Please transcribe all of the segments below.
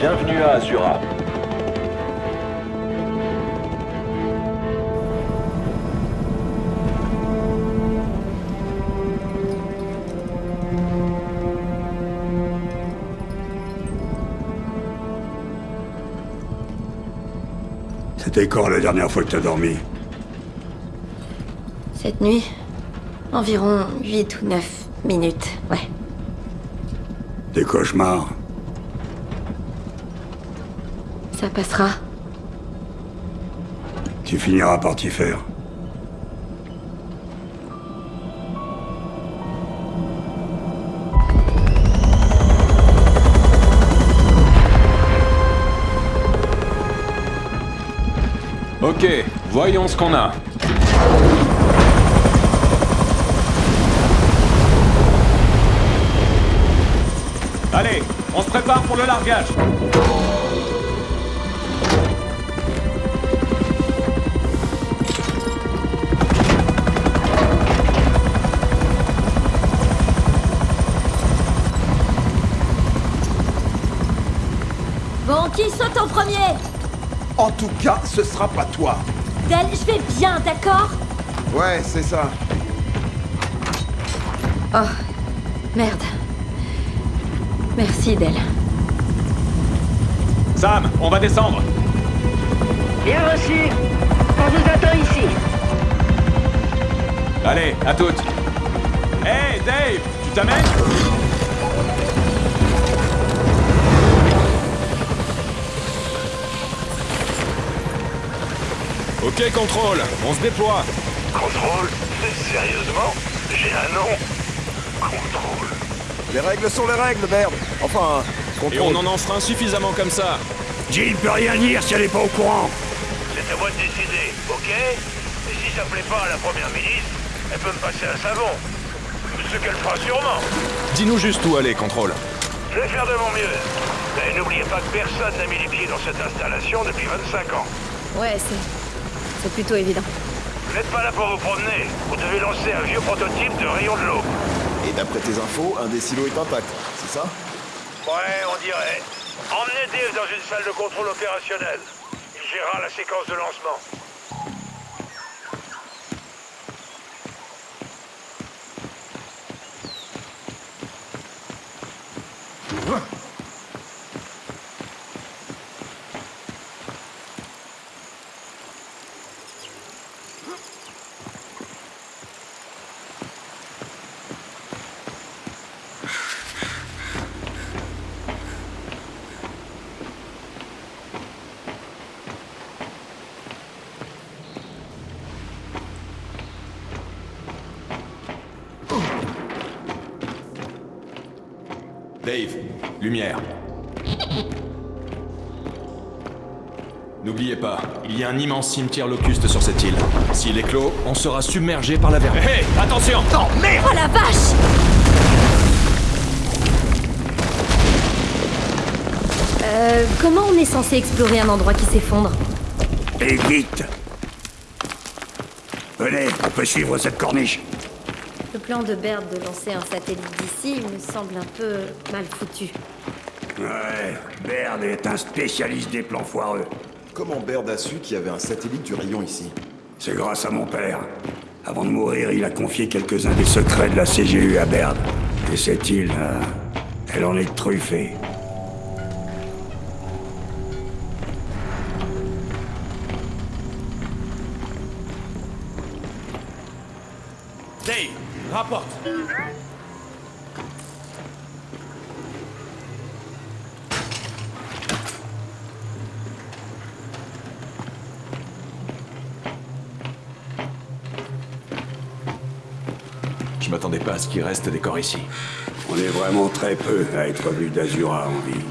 Bienvenue à Azura. C'était quand la dernière fois que t'as dormi Cette nuit Environ 8 ou 9 minutes, ouais. Des cauchemars Ça passera. Tu finiras par t'y faire. Ok, voyons ce qu'on a. Allez, on se prépare pour le largage. Premier En tout cas, ce sera pas toi. Del, je vais bien, d'accord? Ouais, c'est ça. Oh, merde. Merci, Del. Sam, on va descendre. Bien reçu. On vous attend ici. Allez, à toutes. Hey, Dave, tu t'amènes? Ok, contrôle, on se déploie. Contrôle Sérieusement? J'ai un nom Contrôle. Les règles sont les règles, merde. Enfin, Et on en enfreint suffisamment comme ça. Jill peut rien dire si elle est pas au courant C'est à moi de décider, ok? Et si ça plaît pas à la première ministre, elle peut me passer un savon. Ce qu'elle fera sûrement. Dis-nous juste où aller, contrôle. Je vais faire de mon mieux. Mais n'oubliez pas que personne n'a mis les pieds dans cette installation depuis 25 ans. Ouais, c'est... C'est plutôt évident. Vous n'êtes pas là pour vous promener. Vous devez lancer un vieux prototype de rayon de l'eau. Et d'après tes infos, un des silos est intact, c'est ça? Ouais, on dirait. Emmenez Dave dans une salle de contrôle opérationnel. Il gérera la séquence de lancement. Dave, lumière. N'oubliez pas, il y a un immense cimetière locuste sur cette île. S'il est clos, on sera submergé par la vermine. Hé, attention Oh la vache Euh, comment on est censé explorer un endroit qui s'effondre? Et vite Venez, on peut suivre cette corniche. Le plan de Baird de lancer un satellite d'ici me semble un peu mal foutu. Ouais, Baird est un spécialiste des plans foireux. Comment Baird a su qu'il y avait un satellite du rayon ici? C'est grâce à mon père. Avant de mourir, il a confié quelques-uns des secrets de la CGU à Baird. Et cette île, euh, elle en est truffée. Je m'attendais pas à ce qu'il reste des corps ici. On est vraiment très peu à être venu d'Azura en vie.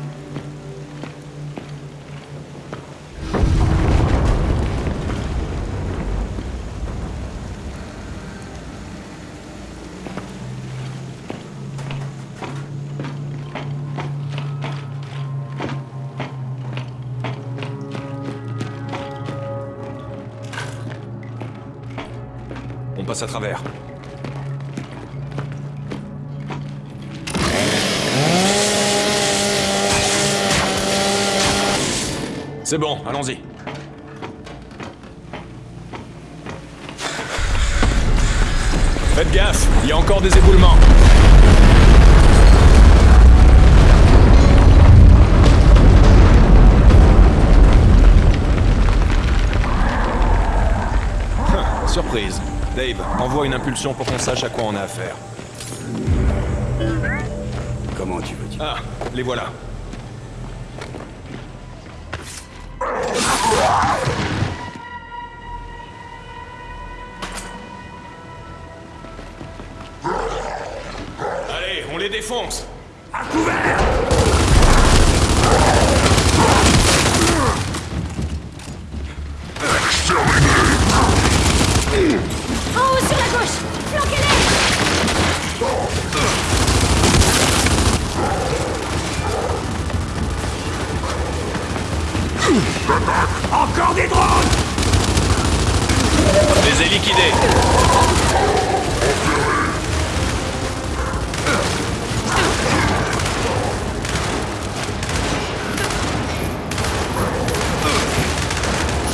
On passe à travers. C'est bon, allons-y. Faites gaffe, il y a encore des éboulements. Surprise. Dave, envoie une impulsion pour qu'on sache à quoi on a affaire. Comment tu veux dire? Ah, les voilà. Allez, on les défonce. À couvert Encore des drones Je les ai liquidés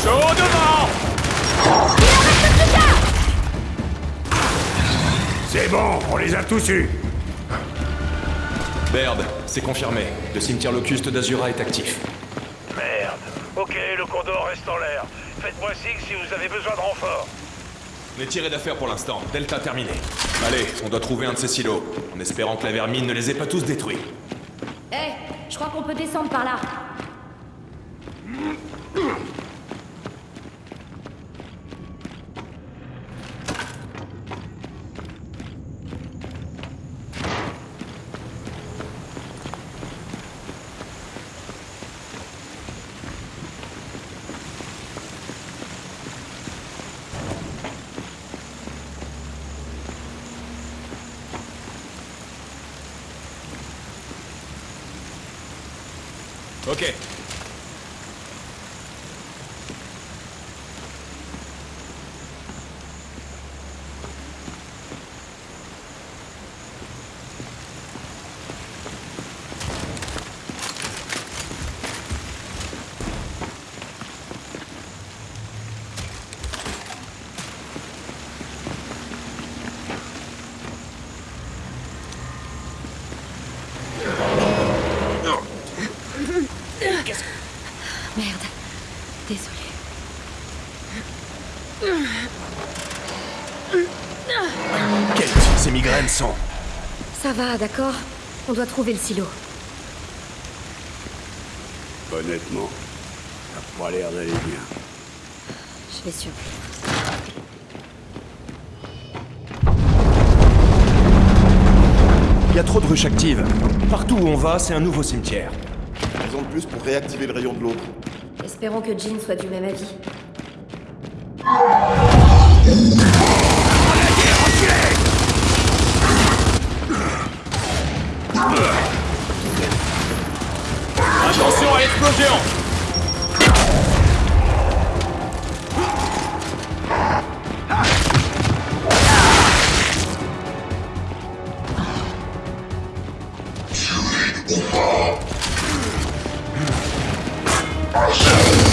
Chaud devant C'est bon, on les a tous eus Baird, c'est confirmé. Le cimetière locuste d'Azura est actif. Ok, le condor reste en l'air. Faites-moi signe si vous avez besoin de renfort. On est tiré d'affaire pour l'instant. Delta terminé. Allez, on doit trouver un de ces silos. En espérant que la vermine ne les ait pas tous détruits. Eh, je crois qu'on peut descendre par là. Merde. Ces migraines sont... Ça va, d'accord On doit trouver le silo. Honnêtement, pas l'air d'aller bien. Je vais survivre. Il y a trop de ruches actives. Partout où on va, c'est un nouveau cimetière. Raison de plus pour réactiver le rayon de l'autre. Espérons que Jean soit du même avis. Attention à l'explosion Ils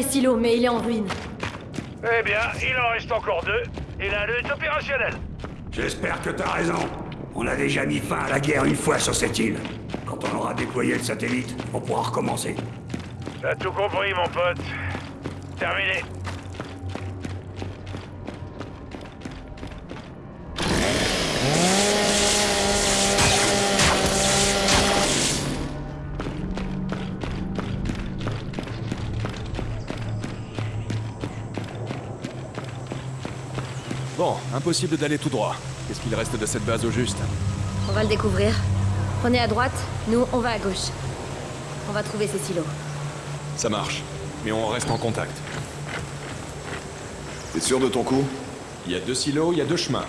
des silos, mais il est en ruine. Eh bien, il en reste encore deux, et l'un d'eux est opérationnel. J'espère que t'as raison. On a déjà mis fin à la guerre une fois sur cette île. Quand on aura déployé le satellite, on pourra recommencer. T'as tout compris, mon pote. Terminé. Impossible d'aller tout droit. Qu'est-ce qu'il reste de cette base au juste On va le découvrir. Prenez à droite, nous, on va à gauche. On va trouver ces silos. Ça marche. Mais on reste en contact. T'es sûr de ton coup Il y a deux silos, il y a deux chemins.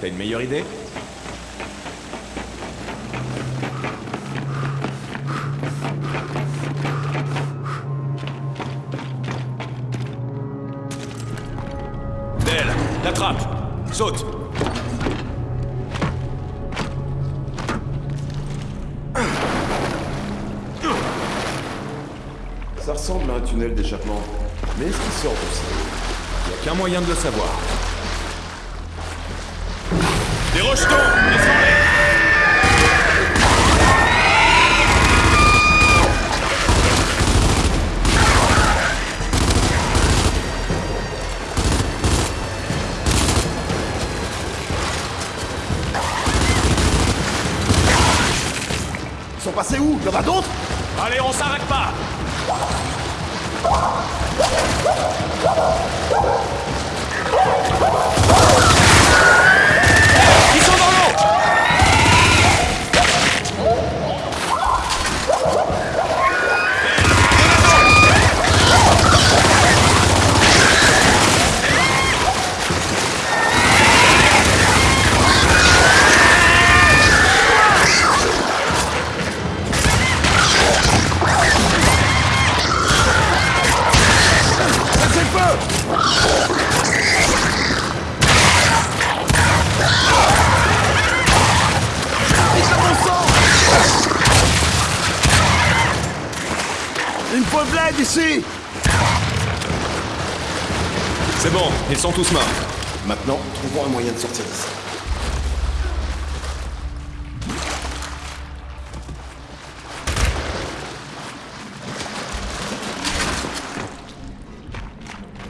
T'as une meilleure idée Del, la trappe Saute Ça ressemble à un tunnel d'échappement. Mais est-ce qu'il sort aussi Il a qu'un moyen de le savoir. Des rejetons Passés où? Y'en a d'autres? Allez, on s'arrête pas tous morts. Maintenant, trouvons un moyen de sortir d'ici.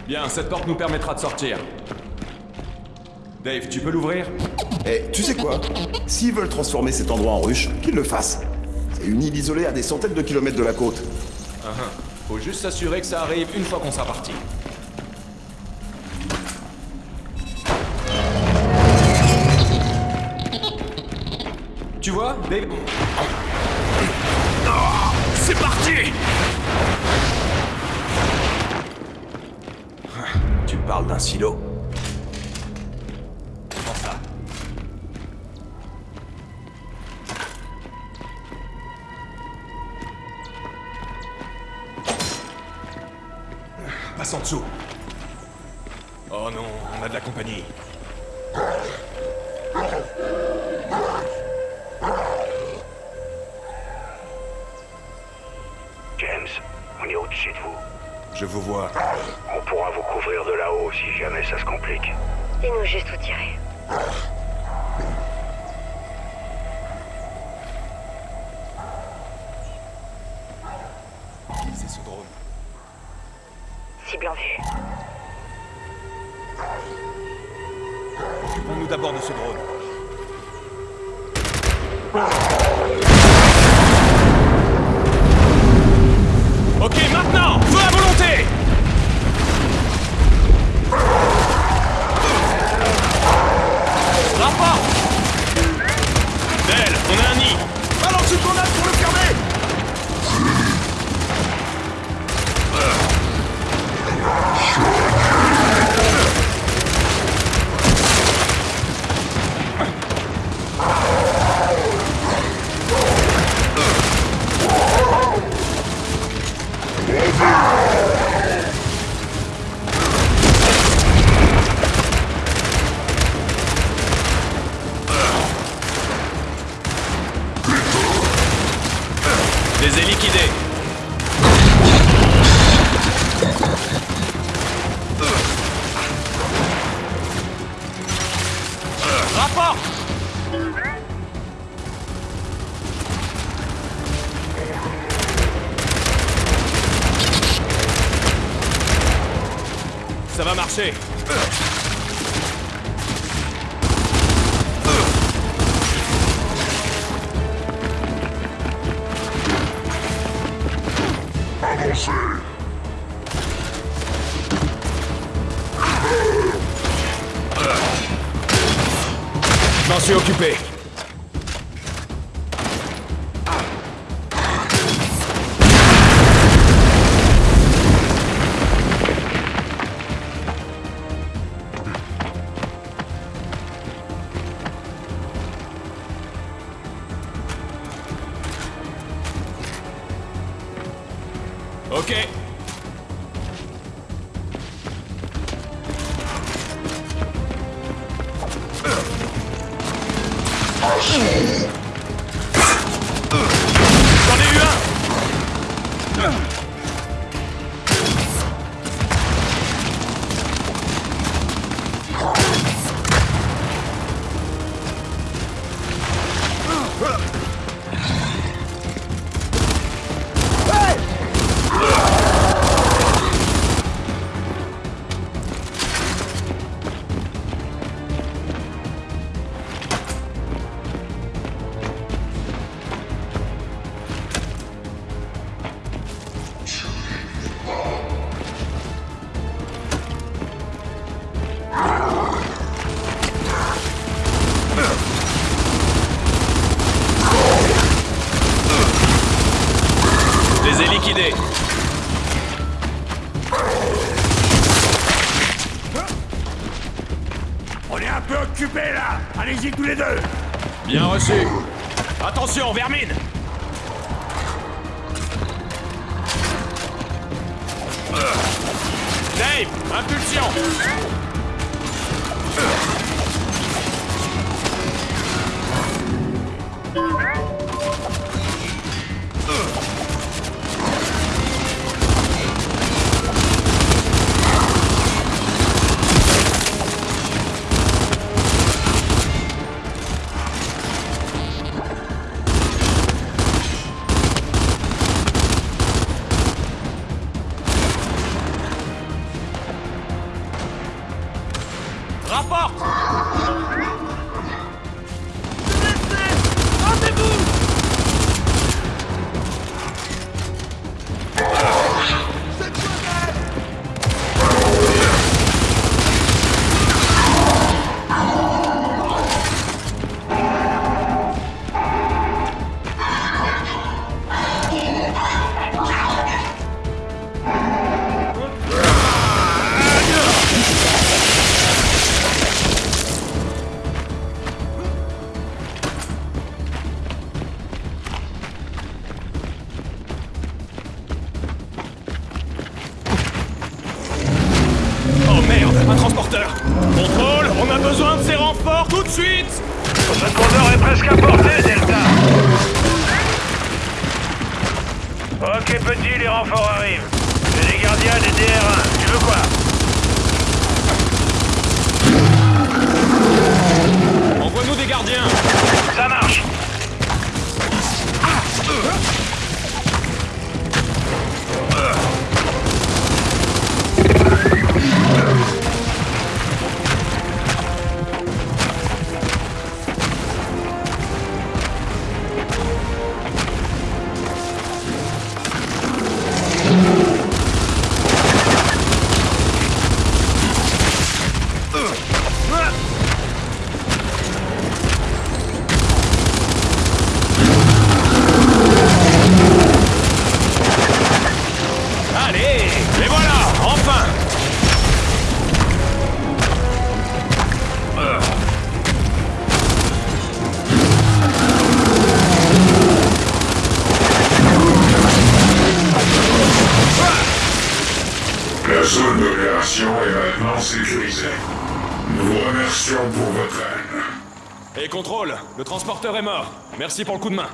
Bien, cette porte nous permettra de sortir. Dave, tu peux l'ouvrir? Eh, tu sais quoi? S'ils veulent transformer cet endroit en ruche, qu'ils le fassent. C'est une île isolée à des centaines de kilomètres de la côte. Ah, ah. Faut juste s'assurer que ça arrive une fois qu'on sera parti. Vois, Dave C'est parti Tu parles d'un silo Je vous vois. On pourra vous couvrir de là-haut si jamais ça se complique. Dis-nous juste où tirer. avancez Je m'en suis occupé. mine Dave, impulsion. remercions pour votre aide. Et contrôle, le transporteur est mort. Merci pour le coup de main.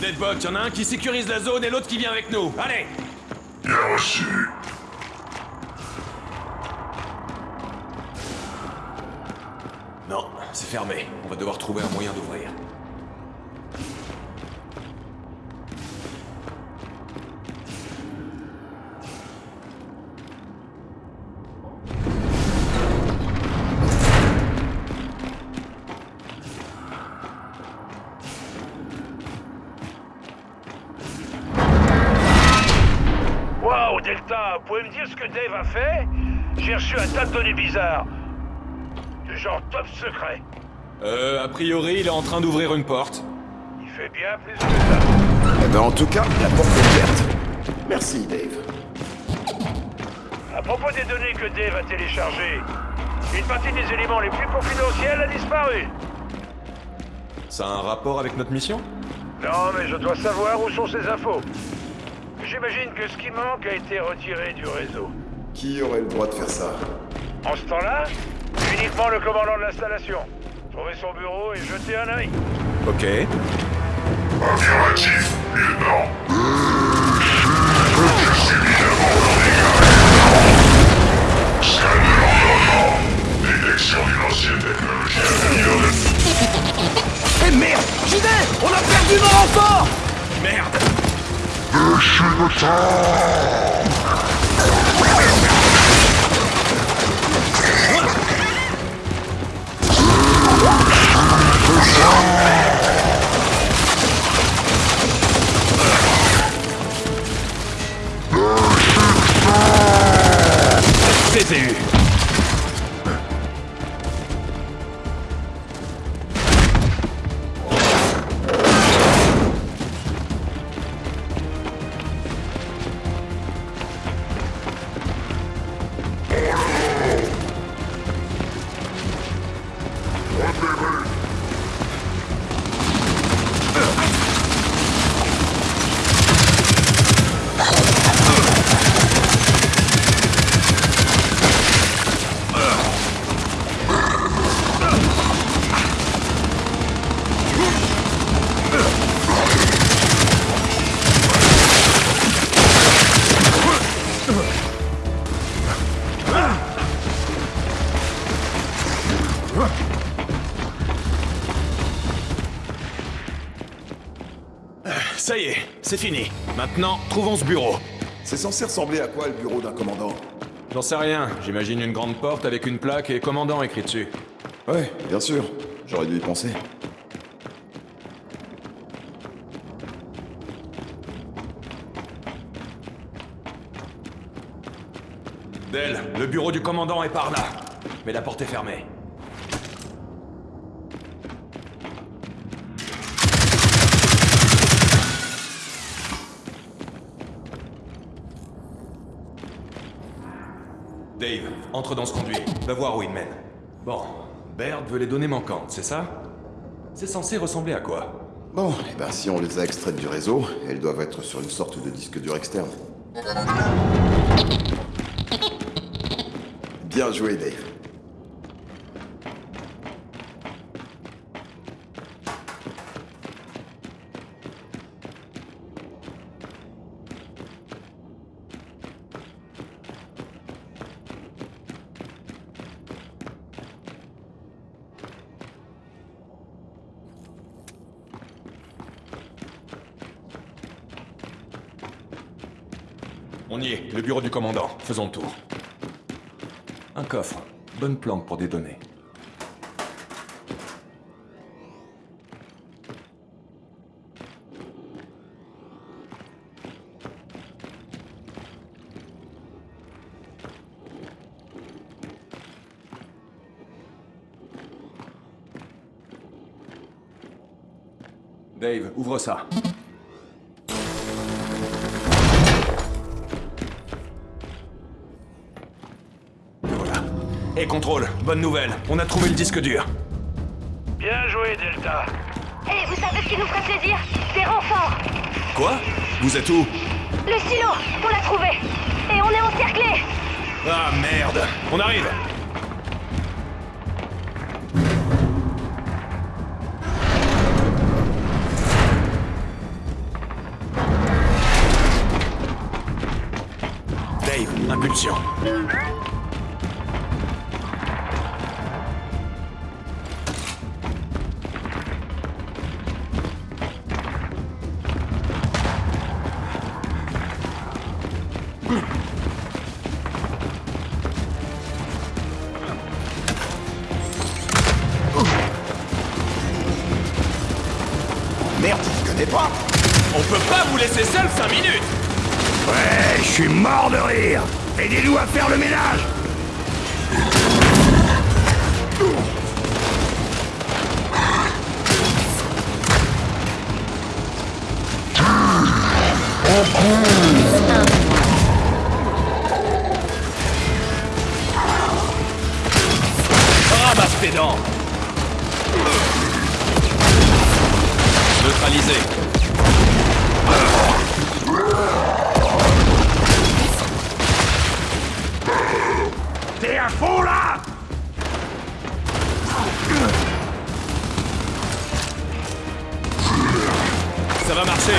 Deadbot, y'en a un qui sécurise la zone et l'autre qui vient avec nous. Allez Bien reçu. Non, c'est fermé. On va devoir trouver un moyen d'ouvrir. Dave a fait, j'ai reçu un tas de données bizarres. Du genre top secret. Euh, a priori, il est en train d'ouvrir une porte. Il fait bien plus que ça. Eh ben, en tout cas, la porte est ouverte. Merci, Dave. À propos des données que Dave a téléchargées, une partie des éléments les plus confidentiels a disparu. Ça a un rapport avec notre mission? Non, mais je dois savoir où sont ces infos. J'imagine que ce qui manque a été retiré du réseau. Qui aurait le droit de faire ça En ce temps-là, uniquement le commandant de l'installation. Trouvez son bureau et jetez un œil. Ok. Affirmatif, lieutenant. Détection d'une ancienne technologie améliorée. Eh merde J'y vais On a perdu nos renforts Merde CCU Ça c'est fini. Maintenant, trouvons ce bureau. C'est censé ressembler à quoi le bureau d'un commandant? J'en sais rien, j'imagine une grande porte avec une plaque et commandant écrit dessus. Ouais, bien sûr. J'aurais dû y penser. Del, le bureau du commandant est par là. Mais la porte est fermée. Dave, entre dans ce conduit. Va voir où il mène. Bon, Baird veut les données manquantes, c'est ça? C'est censé ressembler à quoi? Bon, eh ben si on les a extraites du réseau, elles doivent être sur une sorte de disque dur externe. Bien joué, Dave. On y est, le bureau du commandant. Faisons le tour. Un coffre. Bonne planque pour des données. Dave, ouvre ça. Et contrôle, bonne nouvelle, on a trouvé le disque dur. Bien joué, Delta. Et vous savez ce qui nous ferait plaisir? Des renforts. Quoi? Vous êtes où? Le silo On l'a trouvé. Et on est encerclés Ah merde. On arrive comprenez pas. On peut pas vous laisser seul 5 minutes. Ouais, je suis mort de rire. Aidez-nous à faire le ménage. Ramasse tes dents. Neutralisé. T'es à fond là Ça va marcher.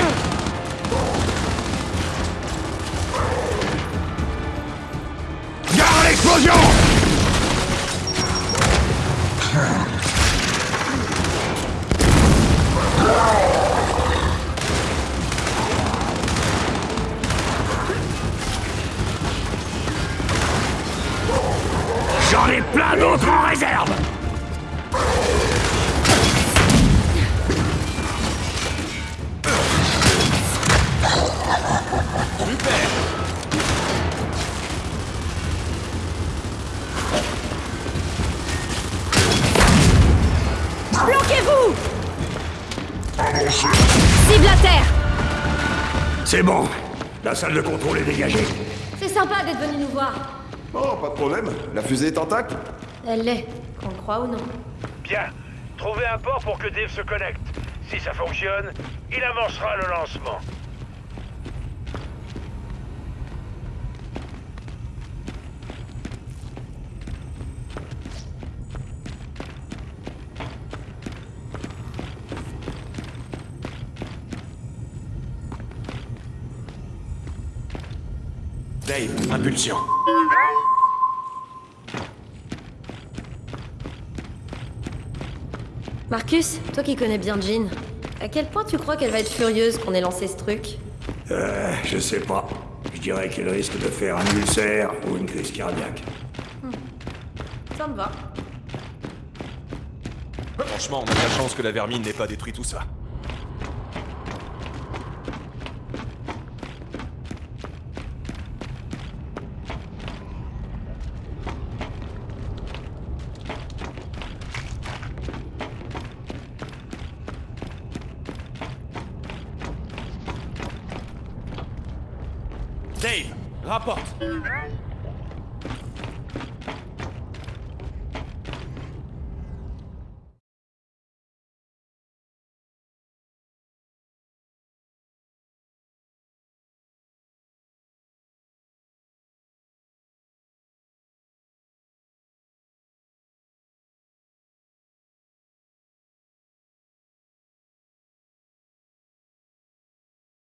Gare à l'explosion terre C'est bon, la salle de contrôle est dégagée. C'est sympa d'être venu nous voir. Oh, pas de problème. La fusée est intacte Elle l'est, qu'on le croit ou non. Bien. Trouvez un port pour que Dave se connecte. Si ça fonctionne, il avancera le lancement. Dave, impulsion. Marcus, toi qui connais bien Jean, à quel point tu crois qu'elle va être furieuse qu'on ait lancé ce truc? Euh, je sais pas. Je dirais qu'elle risque de faire un ulcère ou une crise cardiaque. Ça me va. Franchement, on a de la chance que la vermine n'ait pas détruit tout ça.